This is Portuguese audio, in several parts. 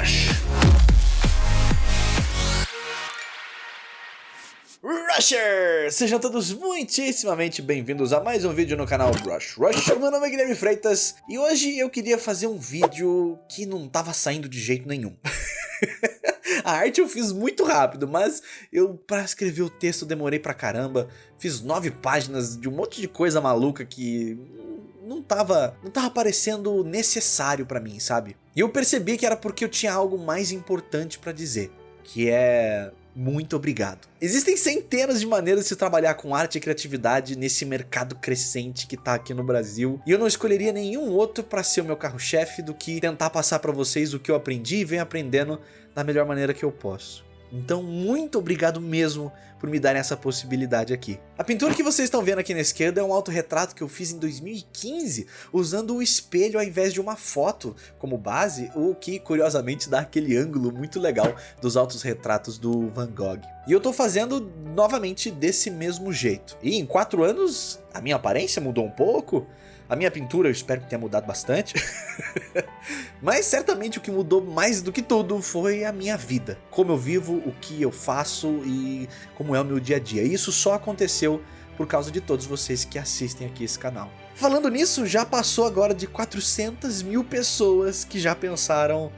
Rush. Rushers! Sejam todos muitíssimamente bem-vindos a mais um vídeo no canal Rush Rush. Meu nome é Guilherme Freitas e hoje eu queria fazer um vídeo que não tava saindo de jeito nenhum. A arte eu fiz muito rápido, mas eu para escrever o texto demorei pra caramba. Fiz nove páginas de um monte de coisa maluca que não tava, não tava parecendo necessário pra mim, sabe? E eu percebi que era porque eu tinha algo mais importante pra dizer, que é muito obrigado. Existem centenas de maneiras de se trabalhar com arte e criatividade nesse mercado crescente que tá aqui no Brasil, e eu não escolheria nenhum outro para ser o meu carro-chefe do que tentar passar para vocês o que eu aprendi e venho aprendendo da melhor maneira que eu posso. Então, muito obrigado mesmo por me darem essa possibilidade aqui. A pintura que vocês estão vendo aqui na esquerda é um autorretrato que eu fiz em 2015, usando o espelho ao invés de uma foto como base, o que curiosamente dá aquele ângulo muito legal dos autorretratos do Van Gogh. E eu tô fazendo novamente desse mesmo jeito. E em quatro anos, a minha aparência mudou um pouco, a minha pintura eu espero que tenha mudado bastante. Mas certamente o que mudou mais do que tudo foi a minha vida. Como eu vivo, o que eu faço e como é o meu dia a dia. E isso só aconteceu por causa de todos vocês que assistem aqui esse canal. Falando nisso, já passou agora de 400 mil pessoas que já pensaram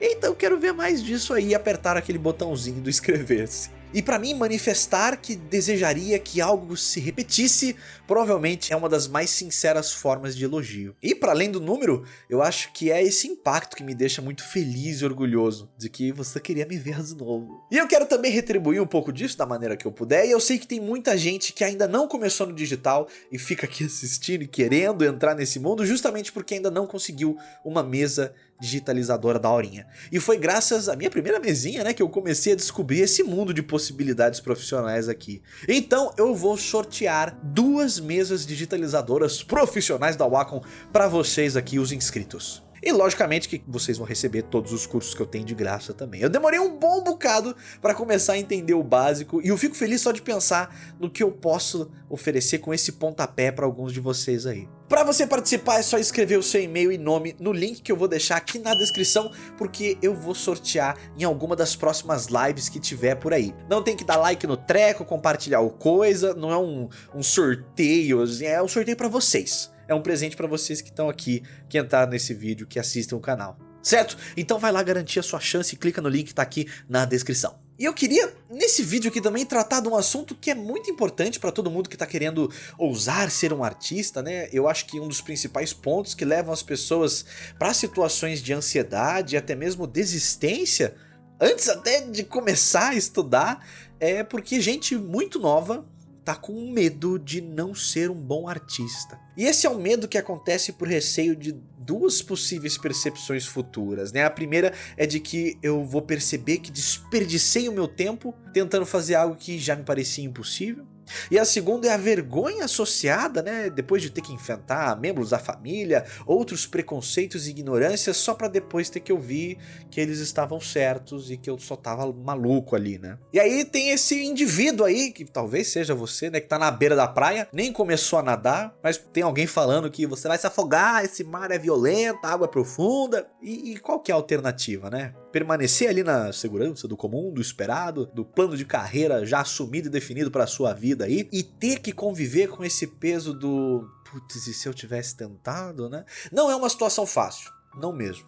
Eita, eu quero ver mais disso aí e apertaram aquele botãozinho do inscrever-se. E para mim, manifestar que desejaria que algo se repetisse provavelmente é uma das mais sinceras formas de elogio. E para além do número, eu acho que é esse impacto que me deixa muito feliz e orgulhoso de que você queria me ver de novo. E eu quero também retribuir um pouco disso da maneira que eu puder, e eu sei que tem muita gente que ainda não começou no digital e fica aqui assistindo e querendo entrar nesse mundo justamente porque ainda não conseguiu uma mesa digitalizadora da horinha. E foi graças à minha primeira mesinha, né, que eu comecei a descobrir esse mundo de possibilidades profissionais aqui. Então eu vou sortear duas mesas digitalizadoras profissionais da Wacom para vocês aqui, os inscritos. E logicamente que vocês vão receber todos os cursos que eu tenho de graça também. Eu demorei um bom bocado para começar a entender o básico e eu fico feliz só de pensar no que eu posso oferecer com esse pontapé para alguns de vocês aí. Para você participar é só escrever o seu e-mail e nome no link que eu vou deixar aqui na descrição, porque eu vou sortear em alguma das próximas lives que tiver por aí. Não tem que dar like no treco, compartilhar o coisa, não é um, um sorteio, é um sorteio para vocês é um presente para vocês que estão aqui, que entraram nesse vídeo, que assistem o canal. Certo? Então vai lá garantir a sua chance e clica no link que tá aqui na descrição. E eu queria, nesse vídeo aqui também, tratar de um assunto que é muito importante para todo mundo que está querendo ousar ser um artista, né? Eu acho que um dos principais pontos que levam as pessoas para situações de ansiedade e até mesmo desistência, antes até de começar a estudar, é porque gente muito nova tá com medo de não ser um bom artista. E esse é um medo que acontece por receio de duas possíveis percepções futuras, né? A primeira é de que eu vou perceber que desperdicei o meu tempo tentando fazer algo que já me parecia impossível. E a segunda é a vergonha associada, né, depois de ter que enfrentar membros da família, outros preconceitos e ignorâncias só para depois ter que ouvir que eles estavam certos e que eu só tava maluco ali, né? E aí tem esse indivíduo aí, que talvez seja você, né, que tá na beira da praia, nem começou a nadar, mas tem alguém falando que você vai se afogar, esse mar é violento, a água é profunda. E, e qual que é a alternativa, né? Permanecer ali na segurança do comum, do esperado, do plano de carreira já assumido e definido para sua vida aí e ter que conviver com esse peso do putz, e se eu tivesse tentado, né? Não é uma situação fácil, não mesmo.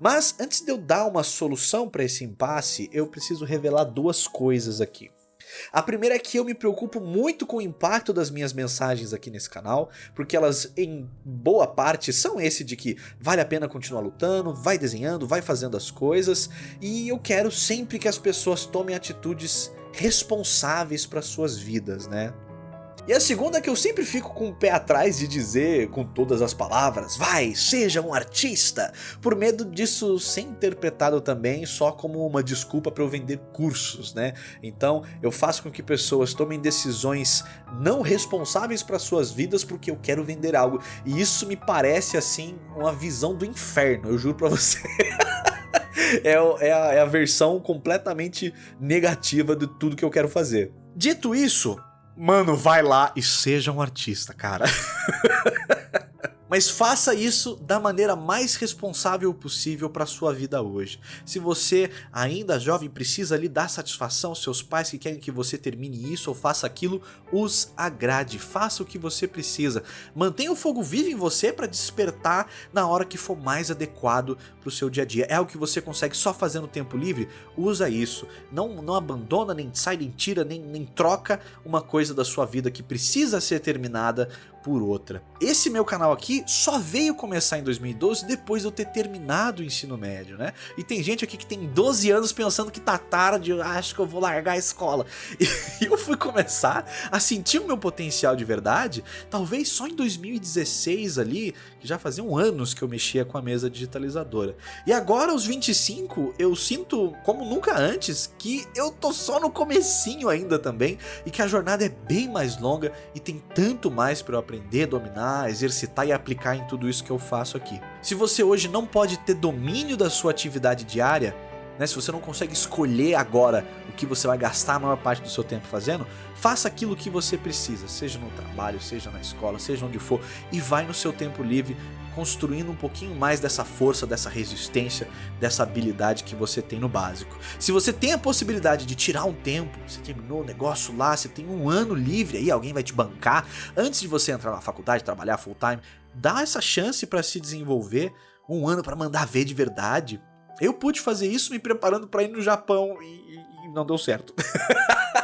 Mas antes de eu dar uma solução para esse impasse, eu preciso revelar duas coisas aqui. A primeira é que eu me preocupo muito com o impacto das minhas mensagens aqui nesse canal, porque elas em boa parte são esse de que vale a pena continuar lutando, vai desenhando, vai fazendo as coisas, e eu quero sempre que as pessoas tomem atitudes responsáveis para suas vidas, né? E a segunda é que eu sempre fico com o pé atrás de dizer com todas as palavras, vai, seja um artista, por medo disso ser interpretado também só como uma desculpa para eu vender cursos, né? Então eu faço com que pessoas tomem decisões não responsáveis para suas vidas porque eu quero vender algo. E isso me parece assim uma visão do inferno, eu juro para você. é, é, a, é a versão completamente negativa de tudo que eu quero fazer. Dito isso, mano, vai lá e seja um artista, cara. Mas faça isso da maneira mais responsável possível para sua vida hoje. Se você ainda jovem precisa lhe dar satisfação aos seus pais que querem que você termine isso ou faça aquilo, os agrade, faça o que você precisa. Mantenha o fogo vivo em você para despertar na hora que for mais adequado para o seu dia a dia. É algo que você consegue só fazer no tempo livre? Usa isso. Não, não abandona, nem sai, nem tira, nem, nem troca uma coisa da sua vida que precisa ser terminada por outra. Esse meu canal aqui só veio começar em 2012 depois de eu ter terminado o ensino médio, né? E tem gente aqui que tem 12 anos pensando que tá tarde, acho que eu vou largar a escola. E eu fui começar a sentir o meu potencial de verdade, talvez só em 2016 ali, que já faziam anos que eu mexia com a mesa digitalizadora. E agora aos 25, eu sinto, como nunca antes, que eu tô só no comecinho ainda também, e que a jornada é bem mais longa e tem tanto mais para eu aprender, dominar, exercitar e aplicar em tudo isso que eu faço aqui. Se você hoje não pode ter domínio da sua atividade diária, né, se você não consegue escolher agora o que você vai gastar a maior parte do seu tempo fazendo, faça aquilo que você precisa, seja no trabalho, seja na escola, seja onde for, e vai no seu tempo livre construindo um pouquinho mais dessa força, dessa resistência, dessa habilidade que você tem no básico. Se você tem a possibilidade de tirar um tempo, você terminou o negócio lá, você tem um ano livre aí, alguém vai te bancar, antes de você entrar na faculdade, trabalhar full time, dá essa chance para se desenvolver, um ano para mandar ver de verdade. Eu pude fazer isso me preparando para ir no Japão e, e, não deu certo.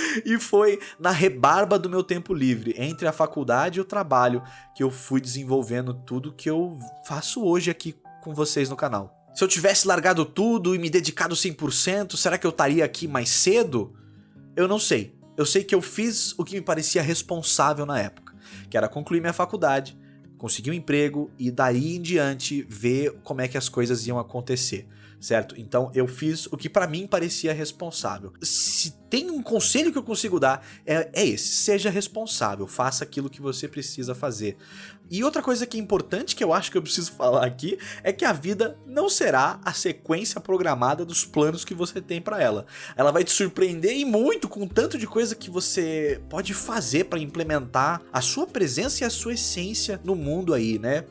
e foi na rebarba do meu tempo livre, entre a faculdade e o trabalho, que eu fui desenvolvendo tudo que eu faço hoje aqui com vocês no canal. Se eu tivesse largado tudo e me dedicado 100%, será que eu estaria aqui mais cedo? Eu não sei. Eu sei que eu fiz o que me parecia responsável na época, que era concluir minha faculdade, conseguir um emprego e daí em diante ver como é que as coisas iam acontecer certo? Então eu fiz o que para mim parecia responsável. Se tem um conselho que eu consigo dar, é, é, esse, seja responsável, faça aquilo que você precisa fazer. E outra coisa que é importante que eu acho que eu preciso falar aqui, é que a vida não será a sequência programada dos planos que você tem para ela. Ela vai te surpreender e muito com tanto de coisa que você pode fazer para implementar a sua presença e a sua essência no mundo aí, né?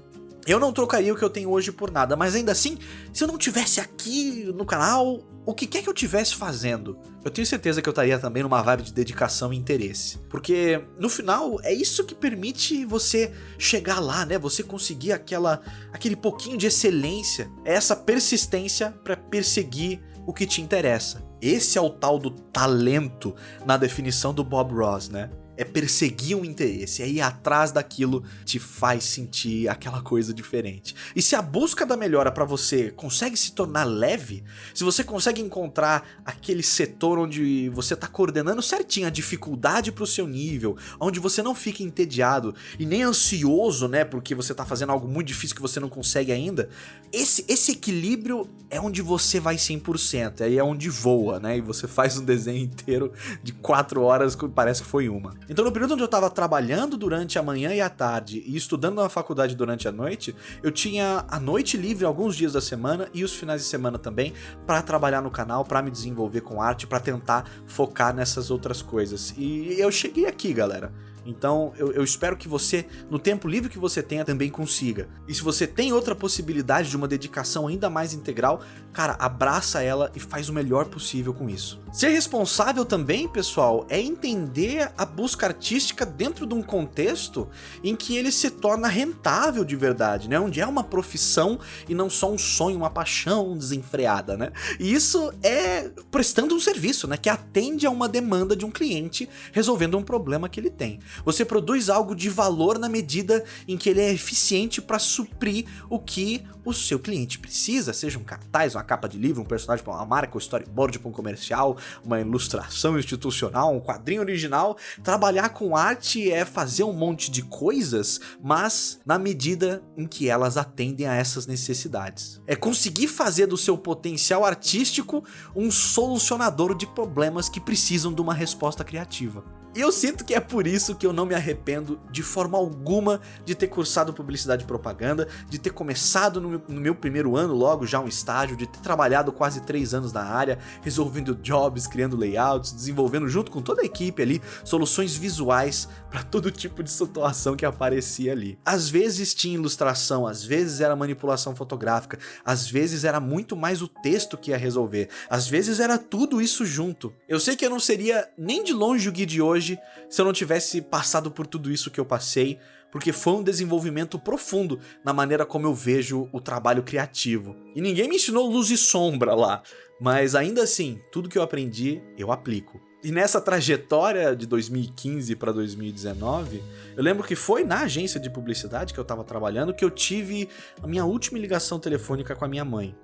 Eu não trocaria o que eu tenho hoje por nada, mas ainda assim, se eu não tivesse aqui no canal, o que quer que eu tivesse fazendo? Eu tenho certeza que eu estaria também numa vibe de dedicação e interesse. Porque, no final, é isso que permite você chegar lá, né? Você conseguir aquela, aquele pouquinho de excelência, é essa persistência para perseguir o que te interessa. Esse é o tal do talento na definição do Bob Ross, né? É perseguir um interesse, é ir atrás daquilo te faz sentir aquela coisa diferente. E se a busca da melhora para você consegue se tornar leve, se você consegue encontrar aquele setor onde você tá coordenando certinho a dificuldade pro seu nível, onde você não fica entediado e nem ansioso, né, porque você tá fazendo algo muito difícil que você não consegue ainda, esse, esse equilíbrio é onde você vai 100%, aí é onde voa, né, e você faz um desenho inteiro de 4 horas que parece que foi uma. Então no período onde eu estava trabalhando durante a manhã e a tarde e estudando na faculdade durante a noite, eu tinha a noite livre alguns dias da semana e os finais de semana também para trabalhar no canal, para me desenvolver com arte, para tentar focar nessas outras coisas. E eu cheguei aqui, galera. Então eu, eu, espero que você, no tempo livre que você tenha, também consiga. E se você tem outra possibilidade de uma dedicação ainda mais integral, cara, abraça ela e faz o melhor possível com isso. Ser responsável também, pessoal, é entender a busca artística dentro de um contexto em que ele se torna rentável de verdade, né? Onde é uma profissão e não só um sonho, uma paixão desenfreada, né? E isso é prestando um serviço, né? Que atende a uma demanda de um cliente resolvendo um problema que ele tem. Você produz algo de valor na medida em que ele é eficiente para suprir o que o seu cliente precisa, seja um cartaz, uma capa de livro, um personagem para uma marca, um storyboard para um comercial, uma ilustração institucional, um quadrinho original. Trabalhar com arte é fazer um monte de coisas, mas na medida em que elas atendem a essas necessidades. É conseguir fazer do seu potencial artístico um solucionador de problemas que precisam de uma resposta criativa. E eu sinto que é por isso que eu não me arrependo de forma alguma de ter cursado publicidade e propaganda, de ter começado no meu, no meu primeiro ano logo já um estágio, de ter trabalhado quase três anos na área, resolvendo jobs, criando layouts, desenvolvendo junto com toda a equipe ali soluções visuais para todo tipo de situação que aparecia ali. Às vezes tinha ilustração, às vezes era manipulação fotográfica, às vezes era muito mais o texto que ia resolver, às vezes era tudo isso junto. Eu sei que eu não seria nem de longe o Gui de hoje hoje se eu não tivesse passado por tudo isso que eu passei, porque foi um desenvolvimento profundo na maneira como eu vejo o trabalho criativo. E ninguém me ensinou luz e sombra lá, mas ainda assim, tudo que eu aprendi, eu aplico. E nessa trajetória de 2015 para 2019, eu lembro que foi na agência de publicidade que eu estava trabalhando que eu tive a minha última ligação telefônica com a minha mãe.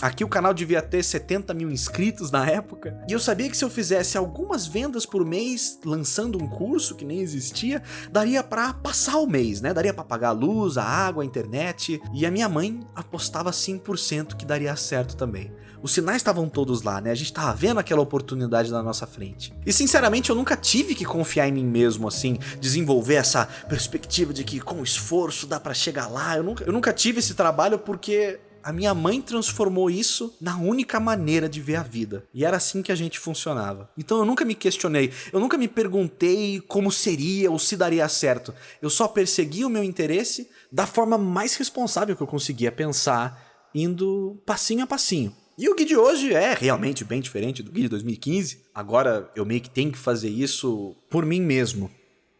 Aqui o canal devia ter 70 mil inscritos na época, e eu sabia que se eu fizesse algumas vendas por mês, lançando um curso que nem existia, daria pra passar o mês, né? Daria pra pagar a luz, a água, a internet, e a minha mãe apostava 100% que daria certo também. Os sinais estavam todos lá, né? A gente tava vendo aquela oportunidade na nossa frente. E sinceramente eu nunca tive que confiar em mim mesmo, assim, desenvolver essa perspectiva de que com esforço dá pra chegar lá. Eu nunca, eu nunca tive esse trabalho porque a minha mãe transformou isso na única maneira de ver a vida. E era assim que a gente funcionava. Então eu nunca me questionei, eu nunca me perguntei como seria ou se daria certo. Eu só persegui o meu interesse da forma mais responsável que eu conseguia pensar, indo passinho a passinho. E o guia de hoje é realmente bem diferente do guia de 2015. Agora eu meio que tenho que fazer isso por mim mesmo.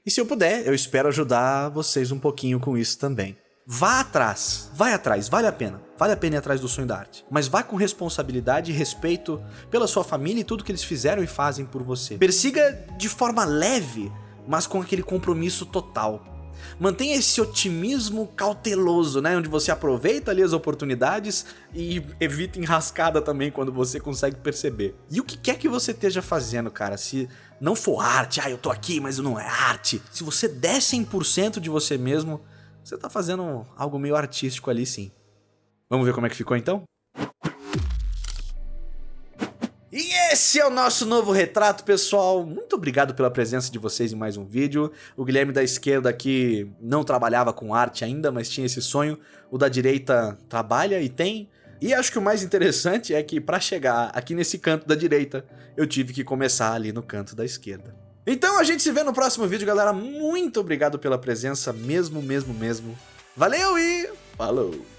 E se eu puder, eu espero ajudar vocês um pouquinho com isso também. Vá atrás, vai atrás, vale a pena. Vale a pena ir atrás do sonho da arte. Mas vá com responsabilidade e respeito pela sua família e tudo que eles fizeram e fazem por você. Persiga de forma leve, mas com aquele compromisso total. Mantenha esse otimismo cauteloso, né? Onde você aproveita ali as oportunidades e evita enrascada também quando você consegue perceber. E o que quer que você esteja fazendo, cara, se não for arte, ah, eu tô aqui, mas não é arte. Se você der 100% de você mesmo, você tá fazendo algo meio artístico ali sim. Vamos ver como é que ficou então? E esse é o nosso novo retrato, pessoal. Muito obrigado pela presença de vocês em mais um vídeo. O Guilherme da esquerda aqui não trabalhava com arte ainda, mas tinha esse sonho. O da direita trabalha e tem. E acho que o mais interessante é que para chegar aqui nesse canto da direita, eu tive que começar ali no canto da esquerda. Então a gente se vê no próximo vídeo, galera. Muito obrigado pela presença, mesmo, mesmo, mesmo. Valeu e falou!